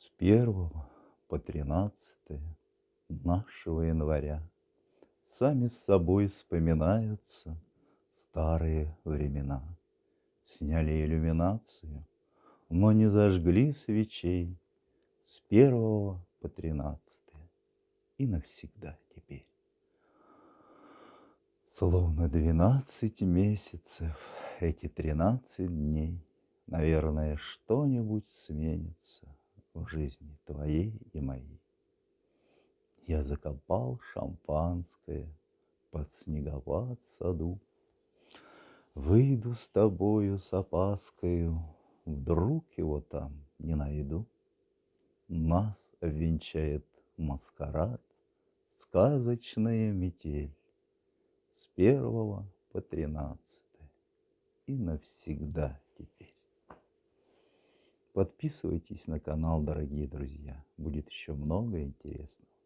С первого по тринадцатое нашего января Сами с собой вспоминаются старые времена. Сняли иллюминацию, но не зажгли свечей С первого по тринадцатое и навсегда теперь. Словно двенадцать месяцев, эти тринадцать дней, Наверное, что-нибудь сменится в жизни твоей и моей. Я закопал шампанское под снеговат саду. Выйду с тобою с опаскою, Вдруг его там не найду. Нас венчает маскарад, Сказочная метель С первого по тринадцатое И навсегда теперь. Подписывайтесь на канал, дорогие друзья. Будет еще много интересного.